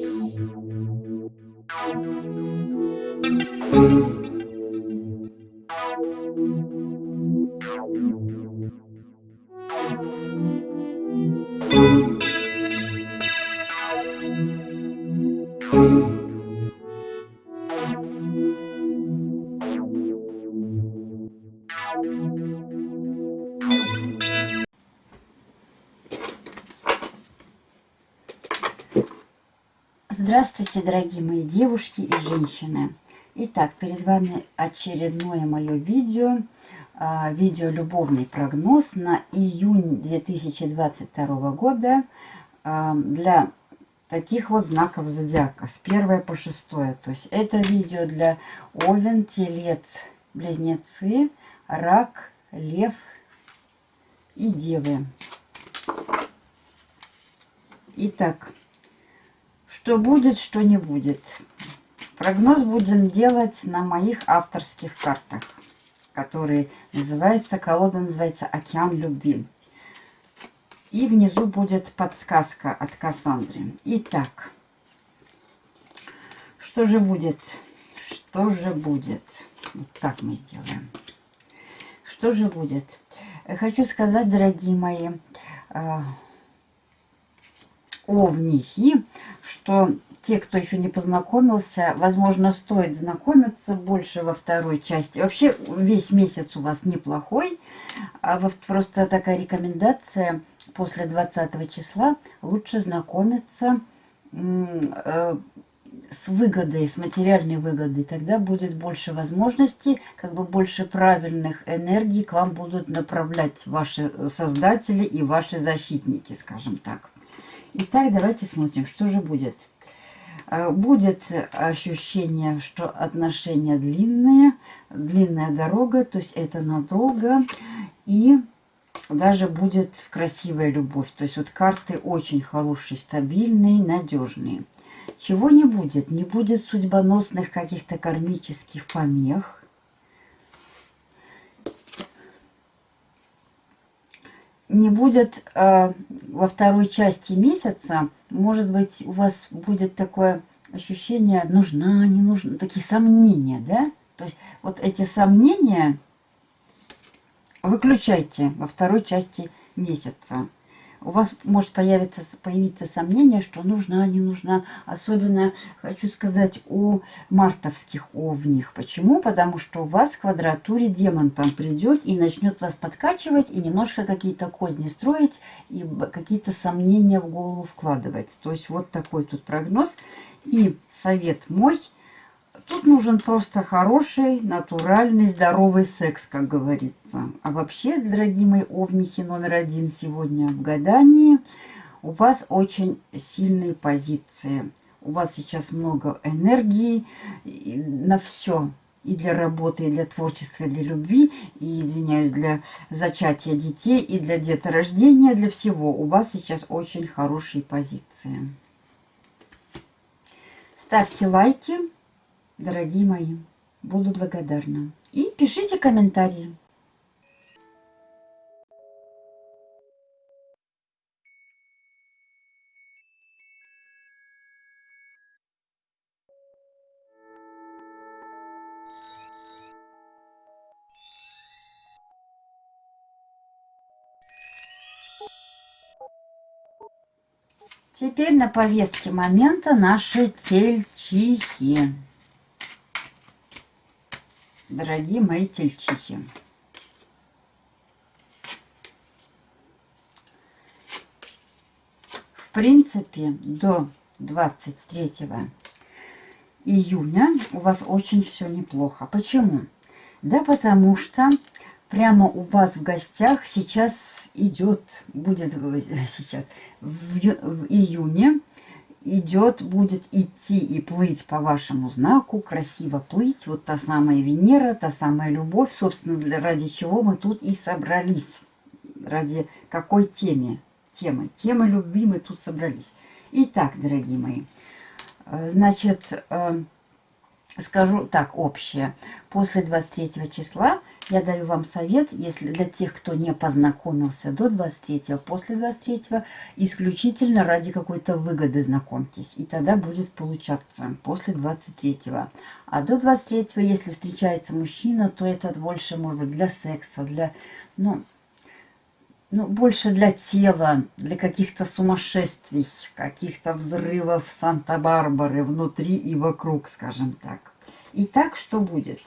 Thank you. Дорогие мои девушки и женщины! Итак, перед вами очередное мое видео, а, видео «Любовный прогноз» на июнь 2022 года а, для таких вот знаков зодиака с 1 по 6. То есть это видео для Овен, Телец, Близнецы, Рак, Лев и Девы. Итак, что будет, что не будет. Прогноз будем делать на моих авторских картах, которые называются, колода называется «Океан любви». И внизу будет подсказка от Кассандры. Итак, что же будет? Что же будет? Вот так мы сделаем. Что же будет? Хочу сказать, дорогие мои, а, овнихи, что те, кто еще не познакомился, возможно, стоит знакомиться больше во второй части. Вообще, весь месяц у вас неплохой. А вот просто такая рекомендация после 20 числа лучше знакомиться э, с выгодой, с материальной выгодой. Тогда будет больше возможностей, как бы больше правильных энергий к вам будут направлять ваши создатели и ваши защитники, скажем так. Итак, давайте смотрим, что же будет. Э, будет ощущение, что отношения длинные, длинная дорога, то есть это надолго. И даже будет красивая любовь. То есть вот карты очень хорошие, стабильные, надежные. Чего не будет? Не будет судьбоносных каких-то кармических помех не будет э, во второй части месяца, может быть, у вас будет такое ощущение, нужна, не нужна, такие сомнения, да? То есть вот эти сомнения выключайте во второй части месяца у вас может появиться, появиться сомнение, что нужна, не нужна. Особенно, хочу сказать, у мартовских овних. Почему? Потому что у вас в квадратуре демон там придет и начнет вас подкачивать, и немножко какие-то козни строить, и какие-то сомнения в голову вкладывать. То есть вот такой тут прогноз. И совет мой – Тут нужен просто хороший, натуральный, здоровый секс, как говорится. А вообще, дорогие мои овнихи, номер один сегодня в гадании, у вас очень сильные позиции. У вас сейчас много энергии на все. И для работы, и для творчества, и для любви, и, извиняюсь, для зачатия детей, и для деторождения, для всего. У вас сейчас очень хорошие позиции. Ставьте лайки дорогие мои. Буду благодарна. И пишите комментарии. Теперь на повестке момента наши тельчихи дорогие мои тельчихи. В принципе, до 23 июня у вас очень все неплохо. Почему? Да потому что прямо у вас в гостях сейчас идет, будет сейчас в, в июне идет, будет идти и плыть по вашему знаку, красиво плыть. Вот та самая Венера, та самая любовь, собственно, для, ради чего мы тут и собрались. Ради какой темы? Темы. Темы любви мы тут собрались. Итак, дорогие мои, э, значит, э, скажу так, общее. После 23 числа я даю вам совет, если для тех, кто не познакомился до 23, после 23, исключительно ради какой-то выгоды знакомьтесь. И тогда будет получаться после 23. А до 23, если встречается мужчина, то это больше, может быть, для секса, для, ну, ну, больше для тела, для каких-то сумасшествий, каких-то взрывов Санта-Барбары внутри и вокруг, скажем так. Итак, что будет?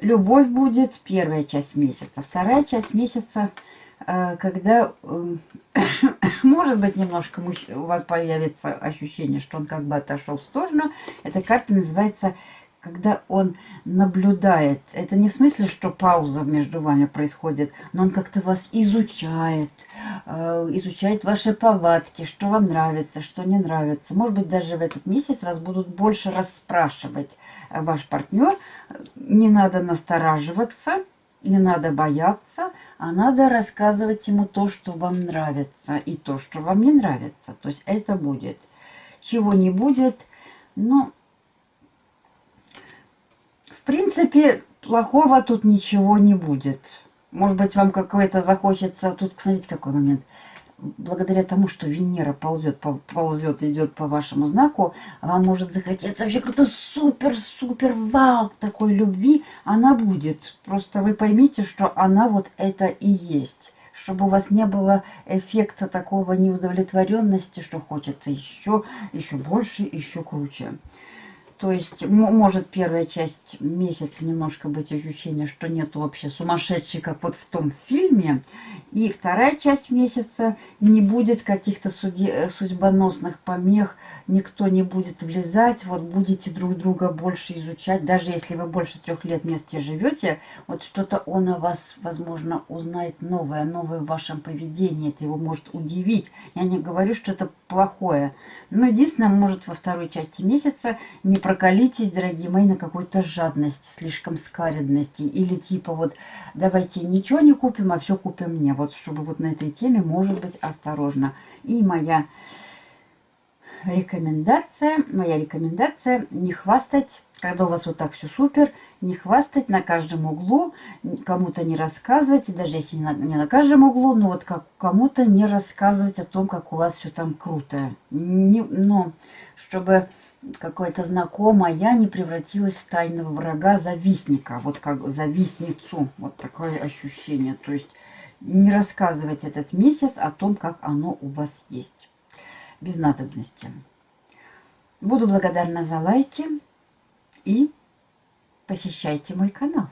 Любовь будет первая часть месяца. Вторая часть месяца, э, когда, э, может быть, немножко у вас появится ощущение, что он как бы отошел в сторону. Эта карта называется когда он наблюдает, это не в смысле, что пауза между вами происходит, но он как-то вас изучает, э, изучает ваши повадки, что вам нравится, что не нравится. Может быть, даже в этот месяц вас будут больше расспрашивать ваш партнер. Не надо настораживаться, не надо бояться, а надо рассказывать ему то, что вам нравится, и то, что вам не нравится. То есть это будет. Чего не будет, ну, в принципе, плохого тут ничего не будет. Может быть, вам какое-то захочется... Тут, смотрите, какой момент. Благодаря тому, что Венера ползет, ползет, идет по вашему знаку, вам может захотеться вообще какой-то супер-супер вау такой любви. Она будет. Просто вы поймите, что она вот это и есть чтобы у вас не было эффекта такого неудовлетворенности, что хочется еще, еще больше, еще круче. То есть может первая часть месяца немножко быть ощущение, что нет вообще сумасшедшей, как вот в том фильме. И вторая часть месяца не будет каких-то э, судьбоносных помех, никто не будет влезать, вот будете друг друга больше изучать. Даже если вы больше трех лет вместе живете, вот что-то он о вас, возможно, узнает новое, новое в вашем поведении. Это его может удивить. Я не говорю, что это плохое. Но единственное, может во второй части месяца не прокалитесь, дорогие мои, на какой-то жадности, слишком скаридности. Или типа вот давайте ничего не купим, а все купим мне. Вот чтобы вот на этой теме, может быть, осторожно. И моя рекомендация, моя рекомендация не хвастать, когда у вас вот так все супер, не хвастать на каждом углу, кому-то не рассказывать, даже если не на, не на каждом углу, но вот как кому-то не рассказывать о том, как у вас все там круто. Не, но чтобы какое-то знакомая не превратилась в тайного врага, завистника, вот как завистницу, вот такое ощущение. То есть не рассказывать этот месяц о том, как оно у вас есть без надобности. Буду благодарна за лайки и посещайте мой канал.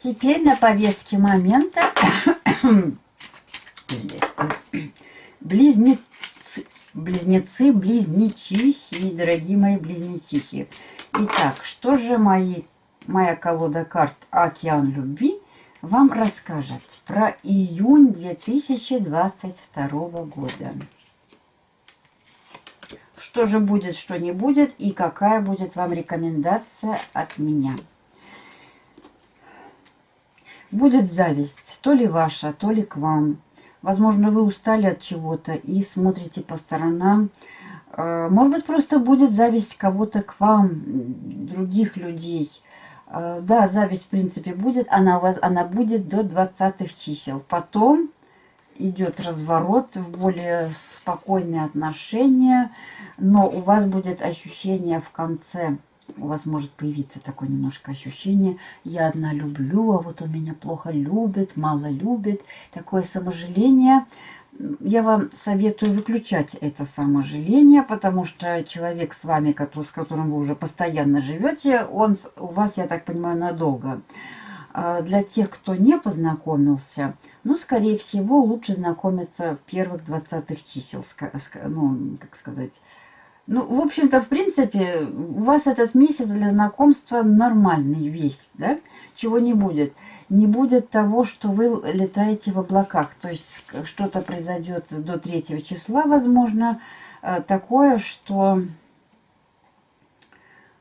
Теперь на повестке момента Близнецы, близнецы, близнечихи, дорогие мои близнечихи. Итак, что же мои, моя колода карт «Океан любви» вам расскажет про июнь 2022 года. Что же будет, что не будет и какая будет вам рекомендация от меня. Будет зависть, то ли ваша, то ли к вам. Возможно, вы устали от чего-то и смотрите по сторонам. Э, может быть, просто будет зависть кого-то к вам, других людей. Э, да, зависть, в принципе, будет. Она, у вас, она будет до 20 чисел. Потом идет разворот в более спокойные отношения. Но у вас будет ощущение в конце у вас может появиться такое немножко ощущение, я одна люблю, а вот он меня плохо любит, мало любит. Такое саможаление. Я вам советую выключать это саможаление, потому что человек с вами, с которым вы уже постоянно живете, он у вас, я так понимаю, надолго. А для тех, кто не познакомился, ну, скорее всего, лучше знакомиться в первых 20 чисел, ну, как сказать, ну, в общем-то, в принципе, у вас этот месяц для знакомства нормальный весь, да? Чего не будет. Не будет того, что вы летаете в облаках. То есть что-то произойдет до 3 числа, возможно, э, такое, что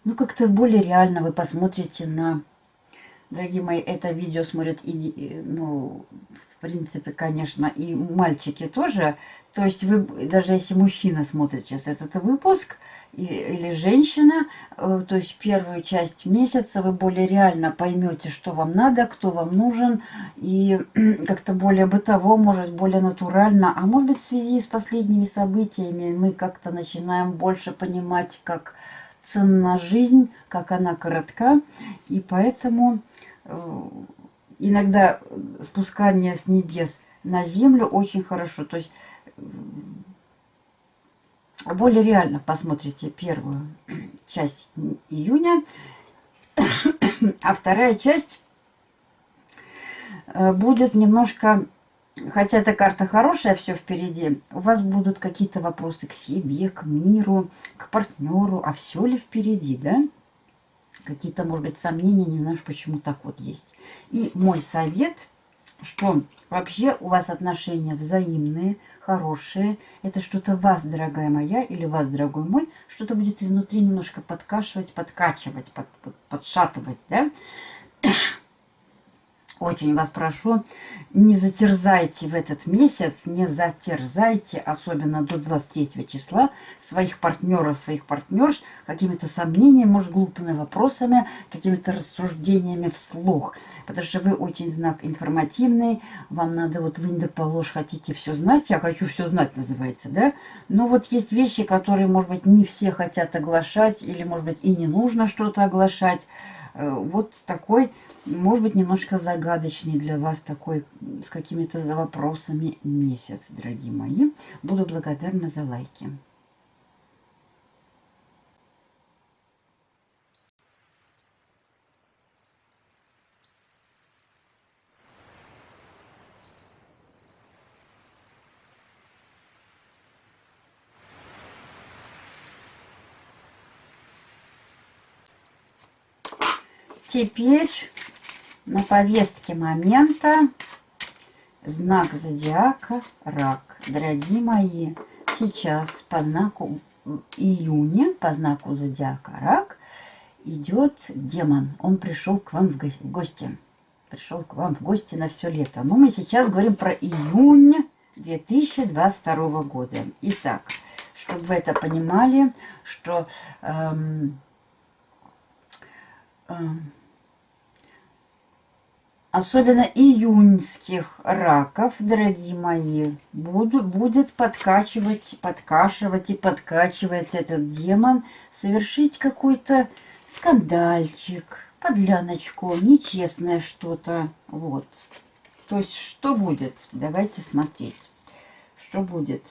ну как-то более реально вы посмотрите на... Дорогие мои, это видео смотрят, и, ну, в принципе, конечно, и мальчики тоже. То есть вы, даже если мужчина смотрит сейчас этот выпуск, или женщина, э, то есть первую часть месяца вы более реально поймете, что вам надо, кто вам нужен, и как-то более бытово, может, более натурально, а может быть в связи с последними событиями мы как-то начинаем больше понимать, как ценна жизнь, как она коротка, и поэтому э, иногда спускание с небес на землю очень хорошо, то есть более реально посмотрите первую часть июня, а вторая часть э, будет немножко, хотя эта карта хорошая, все впереди, у вас будут какие-то вопросы к себе, к миру, к партнеру, а все ли впереди, да? Какие-то, может быть, сомнения, не знаю, почему так вот есть. И мой совет, что вообще у вас отношения взаимные, хорошее. Это что-то вас, дорогая моя, или вас, дорогой мой, что-то будет изнутри немножко подкашивать, подкачивать, под, под, подшатывать, да? Очень вас прошу, не затерзайте в этот месяц, не затерзайте, особенно до 23 числа, своих партнеров, своих партнерш какими-то сомнениями, может, глупыми вопросами, какими-то рассуждениями вслух. Потому что вы очень знак информативный, вам надо вот вы да положь, хотите все знать, я хочу все знать, называется, да? Но вот есть вещи, которые, может быть, не все хотят оглашать, или, может быть, и не нужно что-то оглашать. Э, вот такой может быть, немножко загадочный для вас такой, с какими-то вопросами месяц, дорогие мои. Буду благодарна за лайки. Теперь на повестке момента знак зодиака рак. Дорогие мои, сейчас по знаку июня, по знаку зодиака рак, идет демон. Он пришел к вам в гости. Пришел к вам в гости на все лето. Но мы сейчас говорим про июнь 2022 года. Итак, чтобы вы это понимали, что... Эм, эм, особенно июньских раков, дорогие мои, буду, будет подкачивать, подкашивать и подкачивать этот демон, совершить какой-то скандальчик, подляночку, нечестное что-то. Вот. То есть, что будет? Давайте смотреть, что будет.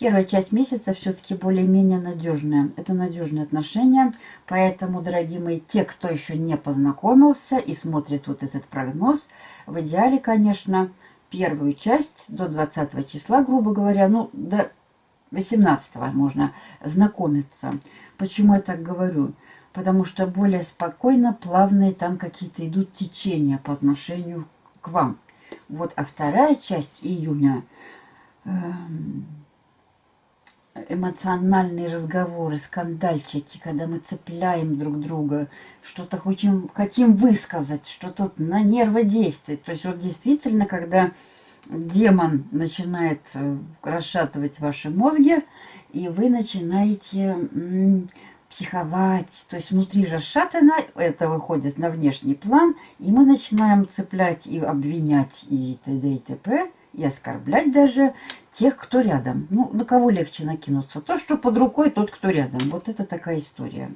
Первая часть месяца все-таки более-менее надежная. Это надежные отношения. Поэтому, дорогие мои, те, кто еще не познакомился и смотрит вот этот прогноз, в идеале, конечно, первую часть до 20 числа, грубо говоря, ну, до 18 можно знакомиться. Почему я так говорю? Потому что более спокойно, плавные там какие-то идут течения по отношению к вам. Вот, а вторая часть июня... Э эмоциональные разговоры, скандальчики, когда мы цепляем друг друга, что-то хотим, хотим высказать, что-то на нервы действует. То есть вот действительно, когда демон начинает э, расшатывать ваши мозги, и вы начинаете психовать, то есть внутри расшатано, это выходит на внешний план, и мы начинаем цеплять и обвинять и т.д. и т.п., и оскорблять даже тех, кто рядом. Ну, на кого легче накинуться? То, что под рукой, тот, кто рядом. Вот это такая история.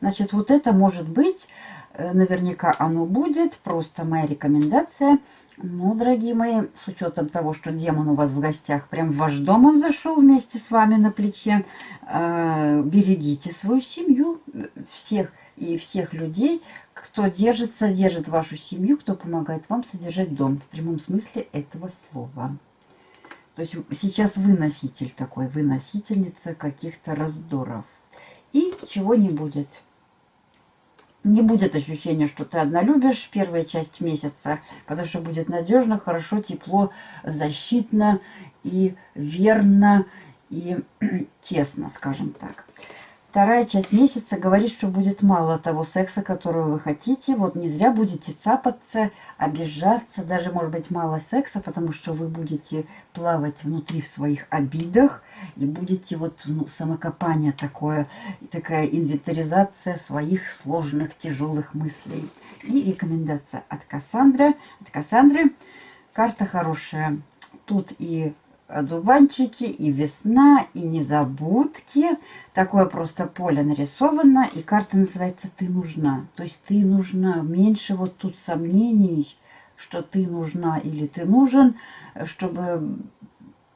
Значит, вот это может быть, э, наверняка оно будет, просто моя рекомендация. Ну, дорогие мои, с учетом того, что демон у вас в гостях, прям в ваш дом он зашел вместе с вами на плече, э, берегите свою семью, всех и всех людей, кто держит, содержит вашу семью, кто помогает вам содержать дом в прямом смысле этого слова. То есть сейчас вы носитель такой, вы носительница каких-то раздоров. И чего не будет. Не будет ощущения, что ты одна любишь первая часть месяца, потому что будет надежно, хорошо, тепло, защитно и верно, и честно, скажем так. Вторая часть месяца говорит, что будет мало того секса, которого вы хотите. Вот не зря будете цапаться, обижаться, даже может быть мало секса, потому что вы будете плавать внутри в своих обидах и будете вот ну, самокопание такое, такая инвентаризация своих сложных, тяжелых мыслей. И рекомендация от Кассандры. От Кассандры карта хорошая. Тут и одуванчики, и весна, и незабудки. Такое просто поле нарисовано, и карта называется «Ты нужна». То есть ты нужна. Меньше вот тут сомнений, что ты нужна или ты нужен, чтобы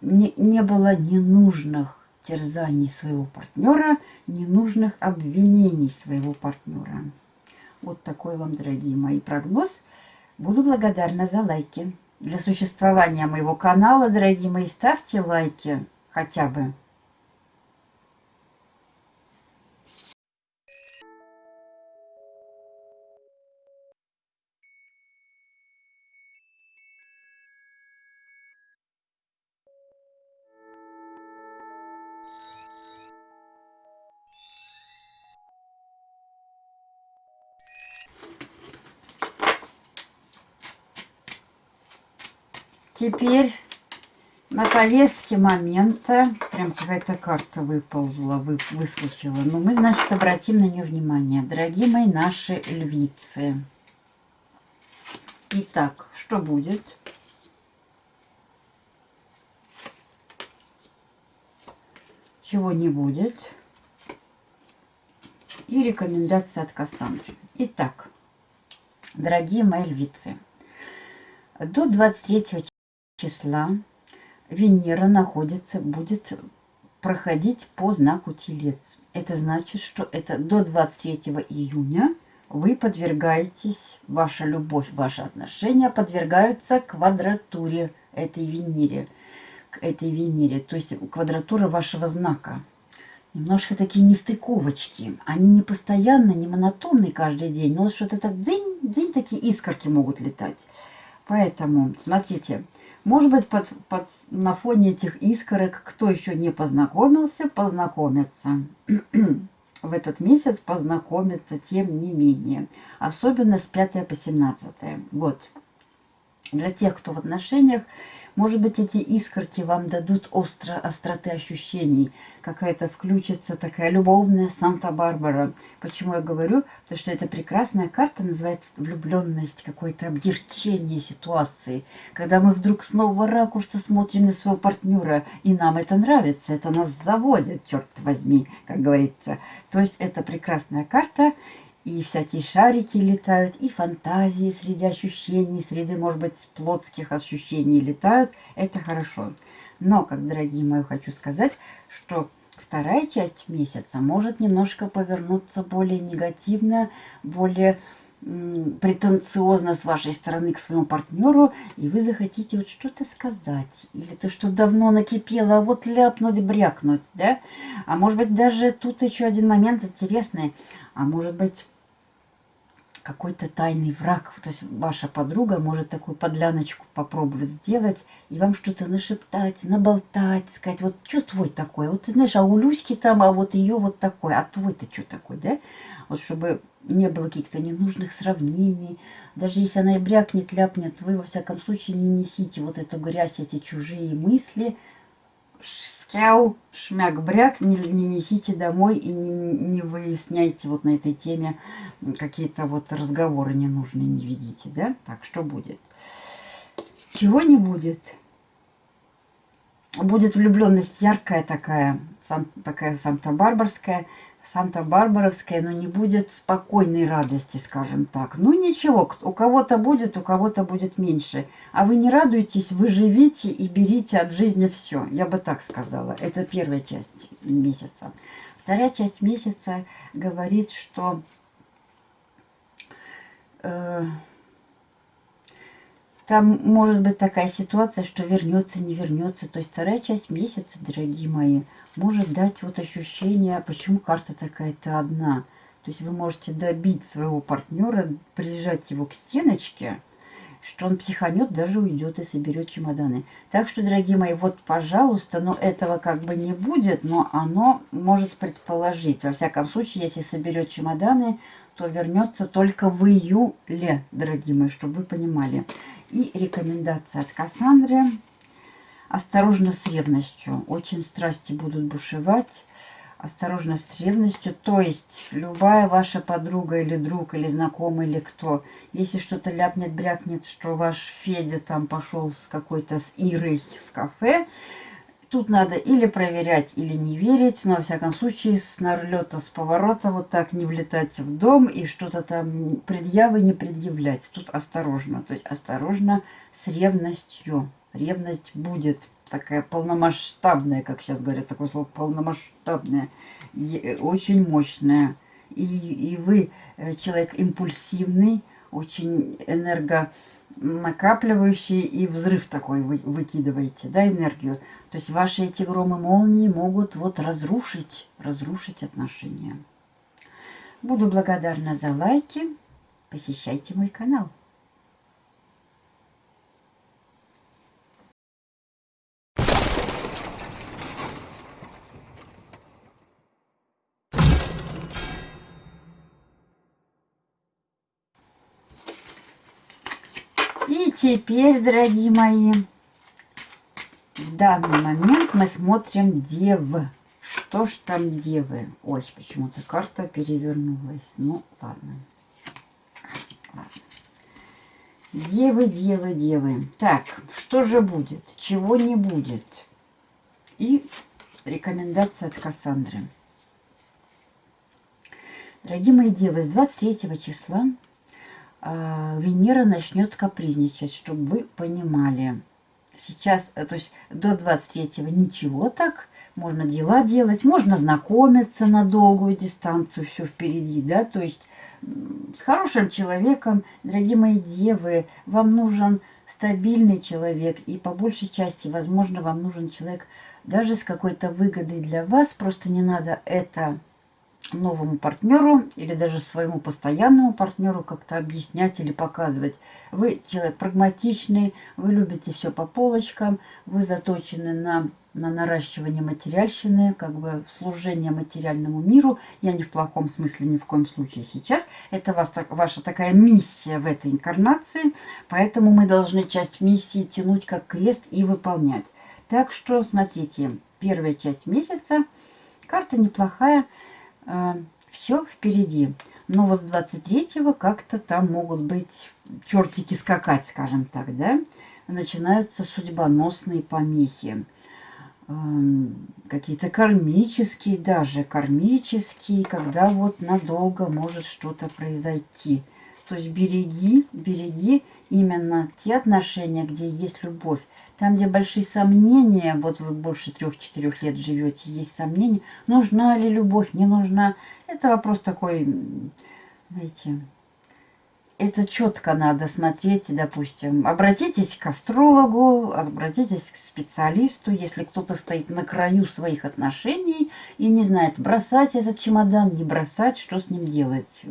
не, не было ненужных терзаний своего партнера, ненужных обвинений своего партнера. Вот такой вам, дорогие мои, прогноз. Буду благодарна за лайки для существования моего канала, дорогие мои, ставьте лайки хотя бы. Теперь на повестке момента, прям какая-то карта выползла, вы, выскочила. Но мы, значит, обратим на нее внимание. Дорогие мои наши львицы. Итак, что будет? Чего не будет? И рекомендация от Кассандры. Итак, дорогие мои львицы, до 23 числа Венера находится, будет проходить по знаку Телец. Это значит, что это до 23 июня вы подвергаетесь, ваша любовь, ваши отношения подвергаются квадратуре этой Венере, к этой Венере, то есть квадратура вашего знака. Немножко такие нестыковочки. Они не постоянно, не монотонные каждый день, но что-то так день, день такие искорки могут летать. Поэтому, смотрите, может быть, под, под, на фоне этих искорок, кто еще не познакомился, познакомиться. В этот месяц познакомиться тем не менее. Особенно с 5 по 17. Вот. Для тех, кто в отношениях, может быть, эти искорки вам дадут остро, остроты ощущений. Какая-то включится такая любовная Санта-Барбара. Почему я говорю? Потому что эта прекрасная карта называется влюбленность, какое-то объерчение ситуации. Когда мы вдруг с ракурса смотрим на своего партнера, и нам это нравится, это нас заводит, черт возьми, как говорится. То есть это прекрасная карта, и всякие шарики летают, и фантазии среди ощущений, среди, может быть, плотских ощущений летают. Это хорошо. Но, как, дорогие мои, хочу сказать, что вторая часть месяца может немножко повернуться более негативно, более претенциозно с вашей стороны к своему партнеру, и вы захотите вот что-то сказать, или то, что давно накипело, а вот ляпнуть, брякнуть, да? А может быть, даже тут еще один момент интересный, а может быть, какой-то тайный враг. То есть ваша подруга может такую подляночку попробовать сделать и вам что-то нашептать, наболтать, сказать, вот что твой такой? Вот ты знаешь, а у Люськи там, а вот ее вот такой, а твой-то что такой, да? Вот чтобы не было каких-то ненужных сравнений. Даже если она и брякнет, ляпнет, вы во всяком случае не несите вот эту грязь, эти чужие мысли, скяу, шмяк-бряк, не, не несите домой и не, не выясняйте вот на этой теме какие-то вот разговоры ненужные, не ведите, да? Так, что будет? Чего не будет? Будет влюбленность яркая такая, сан, такая санта-барбарская, Санта-Барбаровская, но не будет спокойной радости, скажем так. Ну ничего, у кого-то будет, у кого-то будет меньше. А вы не радуетесь, вы живите и берите от жизни все. Я бы так сказала. Это первая часть месяца. Вторая часть месяца говорит, что... Э, там может быть такая ситуация, что вернется, не вернется. То есть вторая часть месяца, дорогие мои, может дать вот ощущение, почему карта такая-то одна. То есть вы можете добить своего партнера, прижать его к стеночке что он психанет, даже уйдет и соберет чемоданы. Так что, дорогие мои, вот, пожалуйста, но этого как бы не будет, но оно может предположить. Во всяком случае, если соберет чемоданы, то вернется только в июле, дорогие мои, чтобы вы понимали. И рекомендация от Кассандры. Осторожно с ревностью. Очень страсти будут бушевать осторожно с ревностью. То есть любая ваша подруга или друг, или знакомый, или кто, если что-то ляпнет, брякнет, что ваш Федя там пошел с какой-то с Ирой в кафе, тут надо или проверять, или не верить, но, во всяком случае, с налета, с поворота вот так не влетать в дом и что-то там предъявы не предъявлять. Тут осторожно, то есть осторожно с ревностью. Ревность будет такая полномасштабная, как сейчас говорят, такое слово полномасштабная, и очень мощная. И, и вы э, человек импульсивный, очень энергонакапливающий, и взрыв такой вы выкидываете, да, энергию. То есть ваши эти громы молнии могут вот разрушить, разрушить отношения. Буду благодарна за лайки. Посещайте мой канал. теперь, дорогие мои, данный момент мы смотрим Дев. Что ж там Девы? Ой, почему-то карта перевернулась. Ну, ладно. Девы, девы, девы. Так, что же будет? Чего не будет? И рекомендация от Кассандры. Дорогие мои девы, с 23 числа а, Венера начнет капризничать, чтобы вы понимали. Сейчас, э, то есть до 23-го ничего так, можно дела делать, можно знакомиться на долгую дистанцию, все впереди, да, то есть с хорошим человеком, дорогие мои девы, вам нужен стабильный человек, и по большей части, возможно, вам нужен человек даже с какой-то выгодой для вас, просто не надо это новому партнеру или даже своему постоянному партнеру как-то объяснять или показывать. Вы человек прагматичный, вы любите все по полочкам, вы заточены на, на наращивание материальщины, как бы служение материальному миру. Я не в плохом смысле ни в коем случае сейчас. Это вас, ваша такая миссия в этой инкарнации, поэтому мы должны часть миссии тянуть как крест и выполнять. Так что, смотрите, первая часть месяца, карта неплохая, а, все впереди. Но вот с 23-го как-то там могут быть чертики скакать, скажем так, да? Начинаются судьбоносные помехи. Какие-то кармические даже, кармические, когда вот надолго может что-то произойти. То есть береги, береги именно те отношения, где есть любовь. Там, где большие сомнения, вот вы больше трех-четырех лет живете, есть сомнения, нужна ли любовь, не нужна. Это вопрос такой, знаете, это четко надо смотреть, допустим. Обратитесь к астрологу, обратитесь к специалисту, если кто-то стоит на краю своих отношений и не знает, бросать этот чемодан, не бросать, что с ним делать.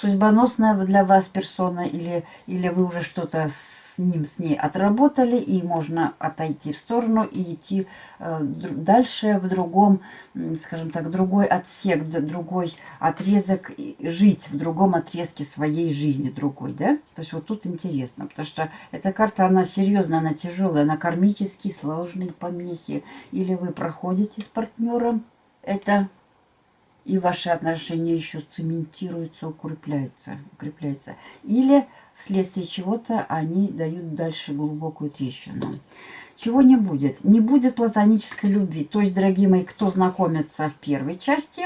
Судьбоносная для вас персона или, или вы уже что-то с ним, с ней отработали, и можно отойти в сторону и идти э, дальше в другом, скажем так, другой отсек, другой отрезок, жить в другом отрезке своей жизни другой, да? То есть вот тут интересно, потому что эта карта, она серьезная, она тяжелая, она кармические, сложные помехи. Или вы проходите с партнером это и ваши отношения еще цементируются, укрепляются, укрепляются. Или вследствие чего-то они дают дальше глубокую трещину. Чего не будет? Не будет платонической любви. То есть, дорогие мои, кто знакомится в первой части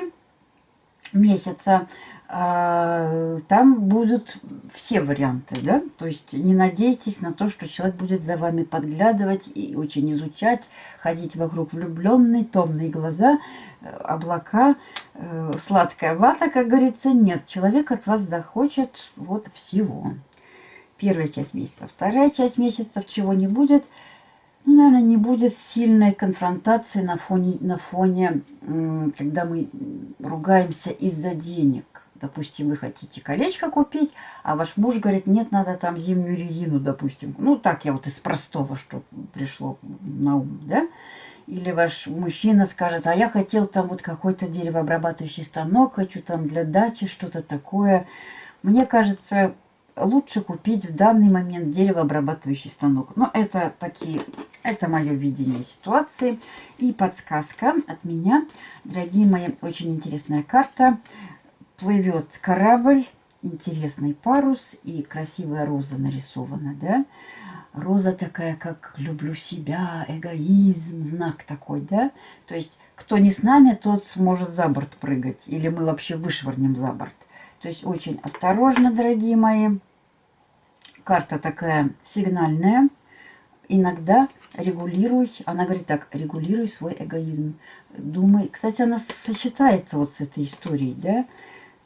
месяца, а, там будут все варианты, да, то есть не надейтесь на то, что человек будет за вами подглядывать и очень изучать, ходить вокруг влюбленный, томные глаза, облака, э, сладкая вата, как говорится, нет, человек от вас захочет вот всего первая часть месяца. Вторая часть месяца чего не будет, ну, наверное, не будет сильной конфронтации на фоне, на фоне, когда мы ругаемся из-за денег. допустим, вы хотите колечко купить, а ваш муж говорит, нет, надо там зимнюю резину, допустим. Ну, так я вот из простого, что пришло на ум, да? Или ваш мужчина скажет, а я хотел там вот какой-то деревообрабатывающий станок, хочу там для дачи что-то такое. Мне кажется, лучше купить в данный момент деревообрабатывающий станок. Но это такие, это мое видение ситуации. И подсказка от меня. Дорогие мои, очень интересная карта. Плывет корабль, интересный парус и красивая роза нарисована, да? Роза такая, как люблю себя, эгоизм, знак такой, да? То есть, кто не с нами, тот может за борт прыгать. Или мы вообще вышвырнем за борт. То есть очень осторожно, дорогие мои. Карта такая сигнальная. Иногда регулируй, она говорит так, регулируй свой эгоизм. Думай, кстати, она сочетается вот с этой историей, да?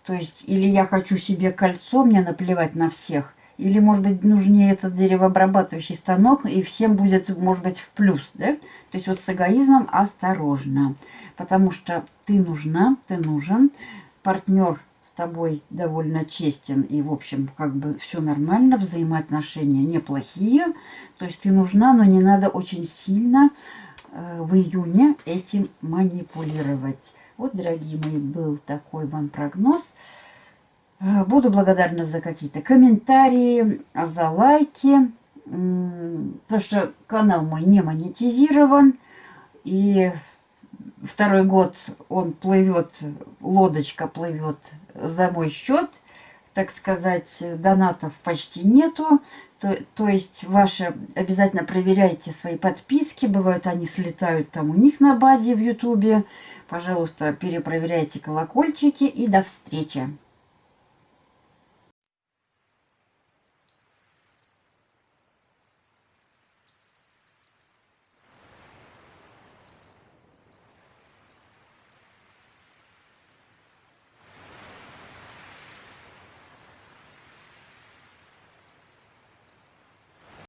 То есть, или я хочу себе кольцо, мне наплевать на всех, или, может быть, нужнее этот деревообрабатывающий станок, и всем будет, может быть, в плюс, да? То есть, вот с эгоизмом осторожно, потому что ты нужна, ты нужен, партнер тобой довольно честен и, в общем, как бы все нормально, взаимоотношения неплохие. То есть ты нужна, но не надо очень сильно э, в июне этим манипулировать. Вот, дорогие мои, был такой вам прогноз. Э, буду благодарна за какие-то комментарии, за лайки. Потому что канал мой не монетизирован. И второй год он плывет, лодочка плывет за мой счет, так сказать, донатов почти нету. То, то есть ваши обязательно проверяйте свои подписки. Бывают они слетают там у них на базе в ютубе. Пожалуйста, перепроверяйте колокольчики и до встречи.